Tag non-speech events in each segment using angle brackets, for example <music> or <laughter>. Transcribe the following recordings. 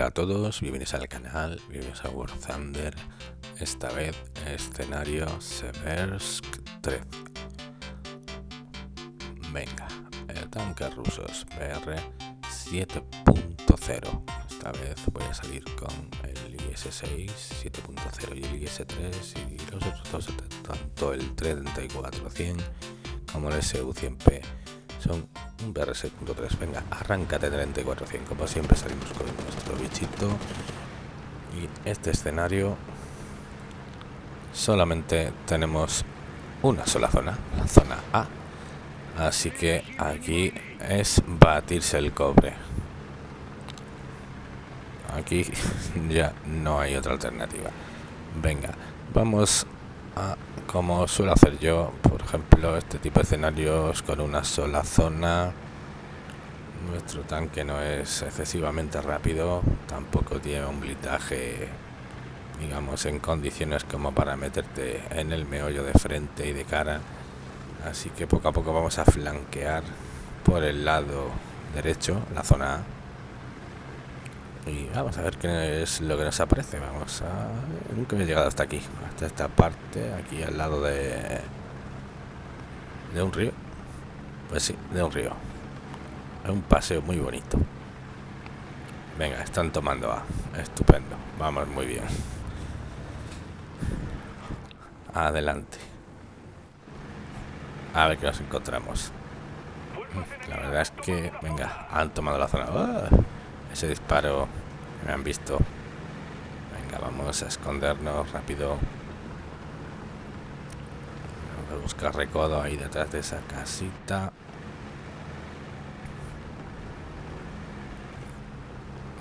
Hola a todos, bienvenidos al canal, bienvenidos a War Thunder, esta vez escenario Seversk 13. Venga, tanques rusos BR 7.0. Esta vez voy a salir con el IS-6 7.0 y el IS-3 y los otros dos, tanto el 34-100 como el SU-100P son un BR6.3. Venga, arráncate 3400. Como siempre salimos con nuestro bichito. Y este escenario solamente tenemos una sola zona, la zona A. Así que aquí es batirse el cobre. Aquí <laughs> ya no hay otra alternativa. Venga, vamos a como suelo hacer yo, por ejemplo, este tipo de escenarios con una sola zona. Nuestro tanque no es excesivamente rápido, tampoco tiene un blindaje, digamos, en condiciones como para meterte en el meollo de frente y de cara. Así que poco a poco vamos a flanquear por el lado derecho, la zona A y vamos a ver qué es lo que nos aparece. Vamos a nunca he llegado hasta aquí hasta esta parte aquí al lado de de un río. Pues sí de un río. Es un paseo muy bonito. Venga están tomando A. Estupendo. Vamos muy bien. Adelante. A ver qué nos encontramos. La verdad es que venga han tomado la zona. ¡Ah! Ese disparo me han visto. Venga vamos a escondernos rápido. Vamos a buscar recodo ahí detrás de esa casita.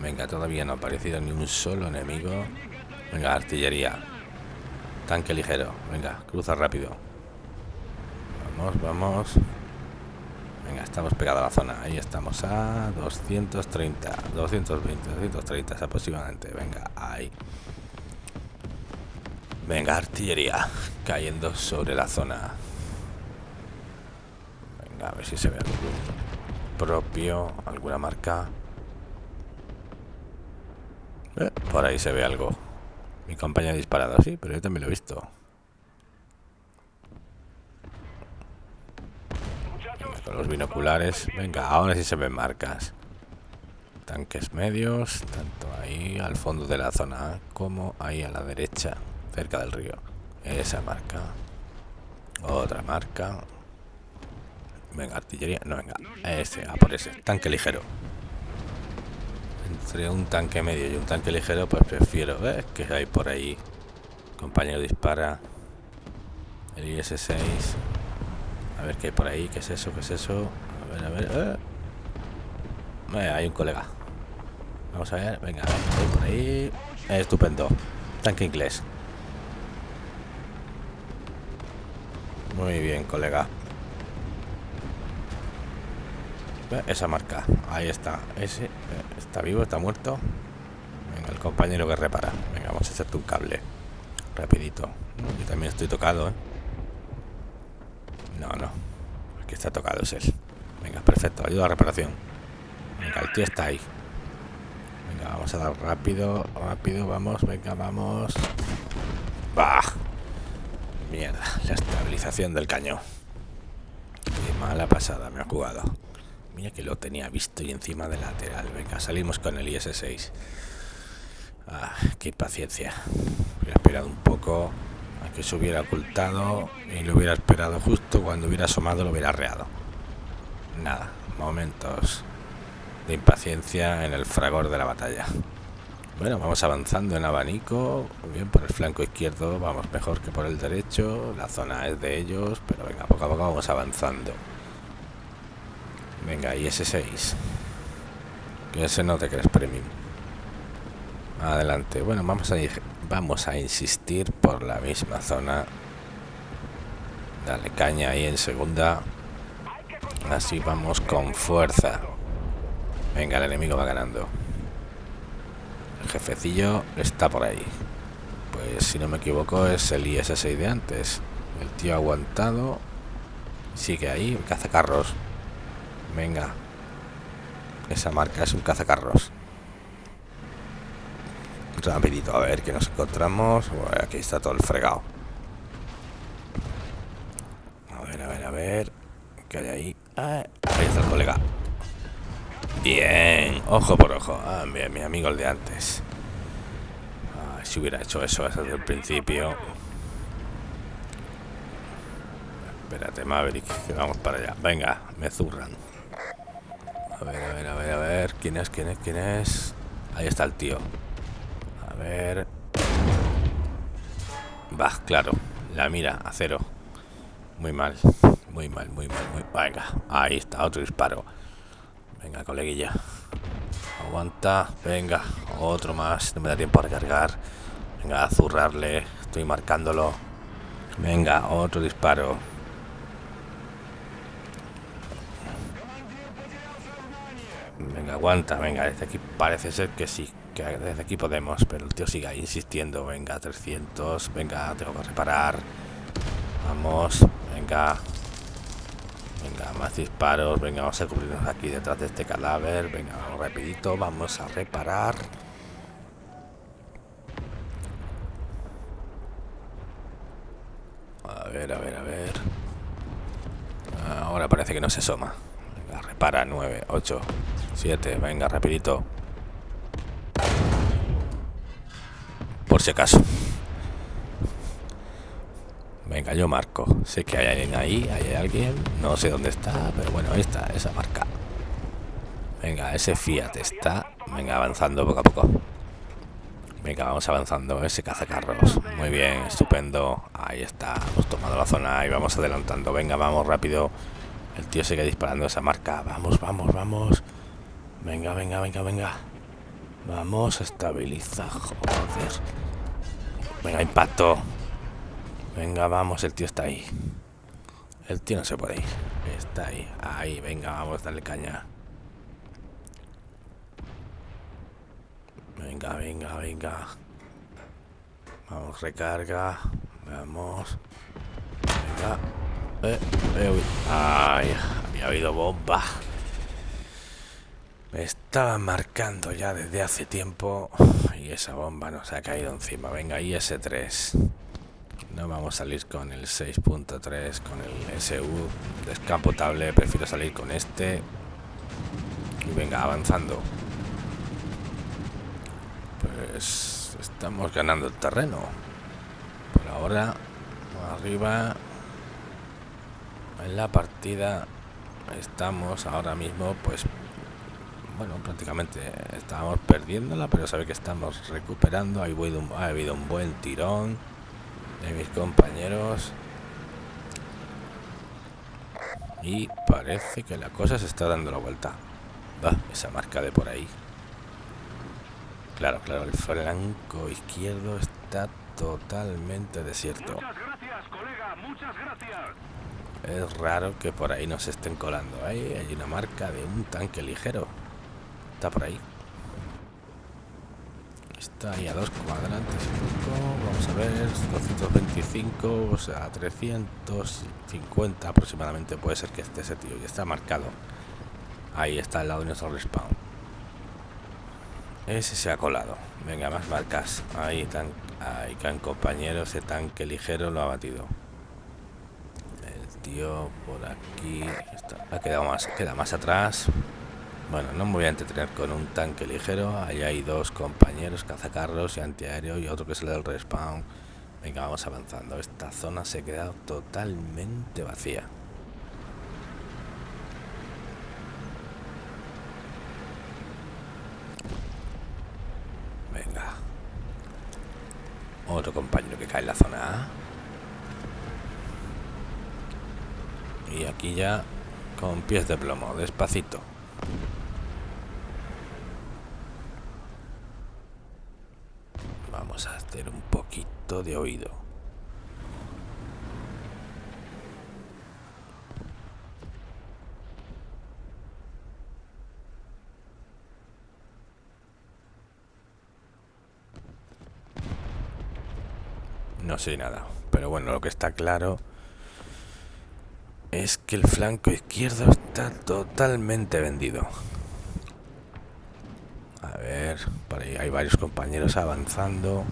Venga todavía no ha aparecido ni un solo enemigo. Venga artillería. Tanque ligero. Venga cruza rápido. Vamos vamos Venga, estamos pegados a la zona. Ahí estamos a 230, 220, 230 aproximadamente. Venga, ahí. Venga, artillería cayendo sobre la zona. Venga, a ver si se ve algo propio, alguna marca. Eh, por ahí se ve algo. Mi compañía ha disparado, sí, pero yo también lo he visto. Los binoculares. Venga, ahora sí se ven marcas. Tanques medios, tanto ahí al fondo de la zona como ahí a la derecha, cerca del río. Esa marca. Otra marca. Venga, artillería. No, venga. Ese, a por ese. Tanque ligero. Entre un tanque medio y un tanque ligero, pues prefiero ver que hay por ahí. Compañero dispara. El IS-6. A ver qué hay por ahí, qué es eso, qué es eso. A ver, a ver. Eh. hay un colega. Vamos a ver, venga, por ahí. estupendo. Tanque inglés. Muy bien, colega. Esa marca, ahí está. Ese eh, está vivo, está muerto. Venga, el compañero que repara. Venga, vamos a echarte un cable. Rapidito. Yo también estoy tocado, ¿eh? No, no. El que está tocado es él. Venga, perfecto. Ayuda a reparación. Venga, el tío está ahí. Venga, vamos a dar rápido, rápido, vamos, venga, vamos. ¡Bah! Mierda, la estabilización del cañón. Qué mala pasada me ha jugado. Mira que lo tenía visto y encima de lateral. Venga, salimos con el IS-6. Ah, qué paciencia. He esperado un poco que se hubiera ocultado y lo hubiera esperado justo cuando hubiera asomado lo hubiera reado nada momentos de impaciencia en el fragor de la batalla. Bueno vamos avanzando en abanico. Bien por el flanco izquierdo vamos mejor que por el derecho. La zona es de ellos pero venga poco a poco vamos avanzando. Venga y ese 6 que ese no te crees premium adelante. Bueno vamos a vamos a insistir por la misma zona. Dale caña ahí en segunda. Así vamos con fuerza. Venga el enemigo va ganando. El jefecillo está por ahí. Pues si no me equivoco es el IS-6 de antes. El tío aguantado sigue ahí cazacarros. Venga. Esa marca es un cazacarros Rapidito, a ver qué nos encontramos. aquí está todo el fregado. A ver, a ver, a ver. ¿Qué hay ahí? Ah, ahí está el colega. Bien, ojo por ojo. Ah, mi amigo el de antes. Ah, si hubiera hecho eso desde el principio. Espérate, Maverick, que vamos para allá. Venga, me zurran. A ver, a ver, a ver, a ver. ¿Quién es? ¿Quién es? ¿Quién es? Ahí está el tío. Ver. Va, claro. La mira, a cero. Muy mal. Muy mal, muy mal, muy Venga, ahí está, otro disparo. Venga, coleguilla. Aguanta. Venga, otro más. No me da tiempo a recargar. Venga, a zurrarle. Estoy marcándolo. Venga, otro disparo. Venga, aguanta, venga, desde aquí parece ser que sí, desde aquí podemos, pero el tío sigue insistiendo, venga, 300, venga, tengo que reparar, vamos, venga, venga, más disparos, venga, vamos a cubrirnos aquí detrás de este cadáver, venga, vamos rapidito, vamos a reparar. A ver, a ver, a ver. Ahora parece que no se asoma. Venga, repara, 9, 8, 7, venga, rapidito. Por si acaso. Venga, yo marco. Sé que hay alguien ahí, hay alguien. No sé dónde está, pero bueno, está, esa marca. Venga, ese Fiat está. Venga, avanzando poco a poco. Venga, vamos avanzando. Ese cazacarros. Muy bien, estupendo. Ahí está. Hemos tomado la zona y vamos adelantando. Venga, vamos rápido. El tío sigue disparando esa marca. Vamos, vamos, vamos. Venga, venga, venga, venga. Vamos, estabiliza, joder. Venga, impacto. Venga, vamos, el tío está ahí. El tío no se puede ir. Está ahí. Ahí, venga, vamos, dale caña. Venga, venga, venga. Vamos, recarga. Vamos. Venga. Eh, eh, Ay, había habido bomba. Me estaba marcando ya desde hace tiempo y esa bomba nos ha caído encima. Venga, IS-3. No vamos a salir con el 6.3, con el SU descapotable. Prefiero salir con este. Y venga, avanzando. Pues estamos ganando el terreno. Por ahora, arriba en la partida estamos ahora mismo pues bueno, prácticamente estábamos perdiéndola, pero sabe que estamos recuperando. Ha habido, un, ha habido un buen tirón de mis compañeros. Y parece que la cosa se está dando la vuelta. Va, esa marca de por ahí. Claro, claro, el flanco izquierdo está totalmente desierto. Es raro que por ahí nos estén colando. Ahí hay una marca de un tanque ligero. Está por ahí. Está ahí a dos cuadrantes Vamos a ver, 225, o sea, 350 aproximadamente puede ser que esté ese tío. Y está marcado. Ahí está al lado de nuestro respawn. Ese se ha colado. Venga, más marcas. Ahí están, ahí están compañeros. Ese tanque ligero lo ha batido. El tío por aquí. ha quedado más, queda más atrás. Bueno, no me voy a entretener con un tanque ligero. Ahí hay dos compañeros, cazacarros y antiaéreo y otro que el del respawn. Venga, vamos avanzando. Esta zona se ha quedado totalmente vacía. Venga. Otro compañero que cae en la zona A. Y aquí ya con pies de plomo, despacito. a un poquito de oído. No sé nada, pero bueno, lo que está claro es que el flanco izquierdo está totalmente vendido. ver, por ahí hay varios compañeros avanzando.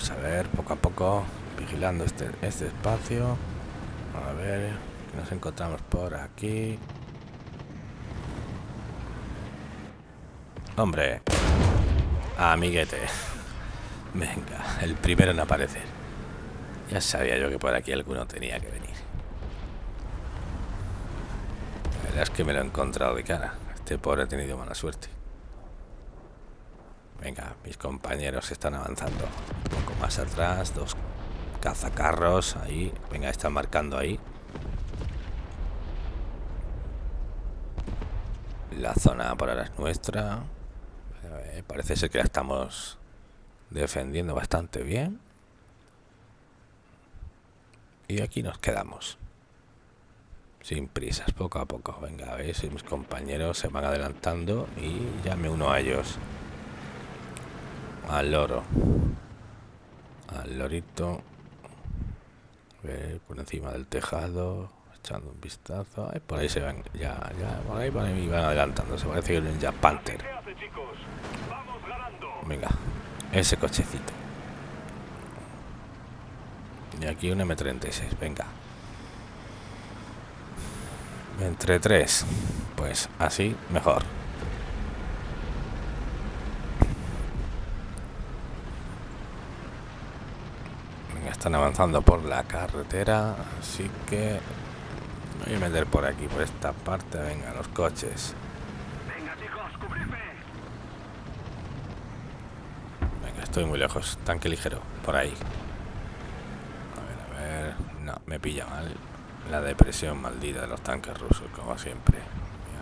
Vamos a ver, poco a poco, vigilando este, este espacio. A ver, nos encontramos por aquí. Hombre, amiguete. Venga, el primero en aparecer. Ya sabía yo que por aquí alguno tenía que venir. La verdad es que me lo he encontrado de cara. Este pobre ha tenido mala suerte. Venga, mis compañeros están avanzando. Más atrás, dos cazacarros ahí. Venga, están marcando ahí. La zona por ahora es nuestra. Parece ser que la estamos defendiendo bastante bien. Y aquí nos quedamos. Sin prisas, poco a poco. Venga, a ver si mis compañeros se van adelantando y ya me uno a ellos. Al loro. Al lorito. por encima del tejado. Echando un vistazo. por ahí se van. Ya, ya, por ahí, por ahí van adelantando. Se parece que ya Panther. Venga, ese cochecito. Y aquí un M36, venga. Entre tres. Pues así, mejor. Venga, están avanzando por la carretera, así que voy a meter por aquí, por esta parte. Venga, los coches. Estoy muy lejos. Tanque ligero. Por ahí. A ver, a ver. No, me pilla mal. La depresión maldita de los tanques rusos, como siempre.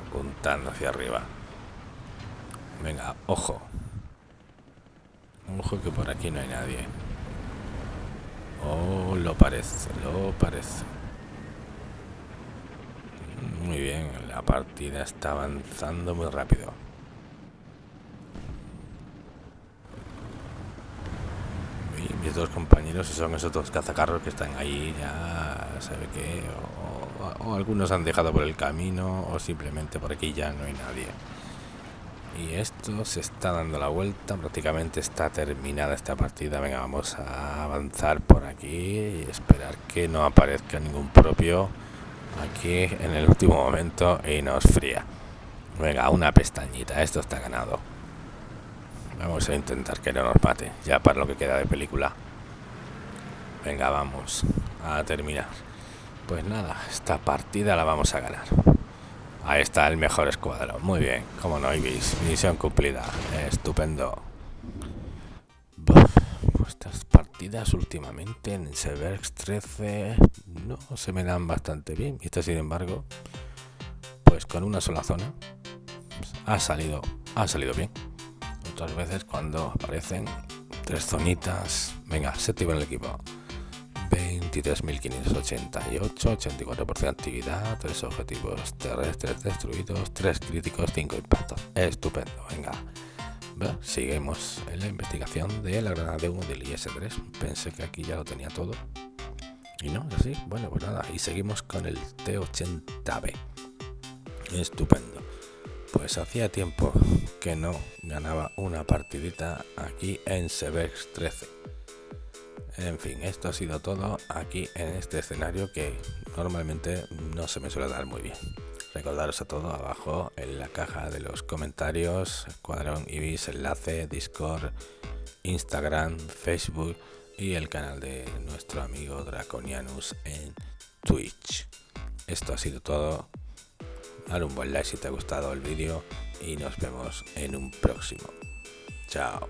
Apuntando hacia arriba. Venga, ojo. Ojo que por aquí no hay nadie. Oh, lo parece, lo parece. Muy bien, la partida está avanzando muy rápido. mis dos compañeros son esos dos cazacarros que están ahí ya sabe que o, algunos han dejado por el camino o simplemente por aquí ya no hay nadie y esto se está dando la vuelta prácticamente está terminada esta partida venga vamos a avanzar por aquí y esperar que no aparezca ningún propio aquí en el último momento y nos fría venga una pestañita esto está ganado Vamos a intentar que no nos mate, ya para lo que queda de película. Venga, vamos a terminar. Pues nada, esta partida la vamos a ganar. Ahí está el mejor escuadro. Muy bien, como no, Ibis. Misión cumplida. Estupendo. Estas partidas últimamente en Severx 13 no se me dan bastante bien. Y esta, sin embargo, pues con una sola zona pues, ha salido, ha salido bien otras veces cuando aparecen tres zonitas. Venga, séptimo en el equipo. 23.588, 84% de actividad, tres objetivos terrestres destruidos, tres críticos, cinco impactos. Estupendo, venga. seguimos en la investigación de la granada de 1 del IS-3. Pensé que aquí ya lo tenía todo. Y no, así. Bueno, pues nada. Y seguimos con el T-80B. Estupendo. Pues hacía tiempo que no ganaba una partidita aquí en Sevex 13. En fin, esto ha sido todo aquí en este escenario que normalmente no se me suele dar muy bien. Recordaros a todo abajo en la caja de los comentarios, Escuadrón Ibis, enlace, Discord, Instagram, Facebook y el canal de nuestro amigo Draconianus en Twitch. Esto ha sido todo dale un buen like si te ha gustado el vídeo y nos vemos en un próximo. Chao.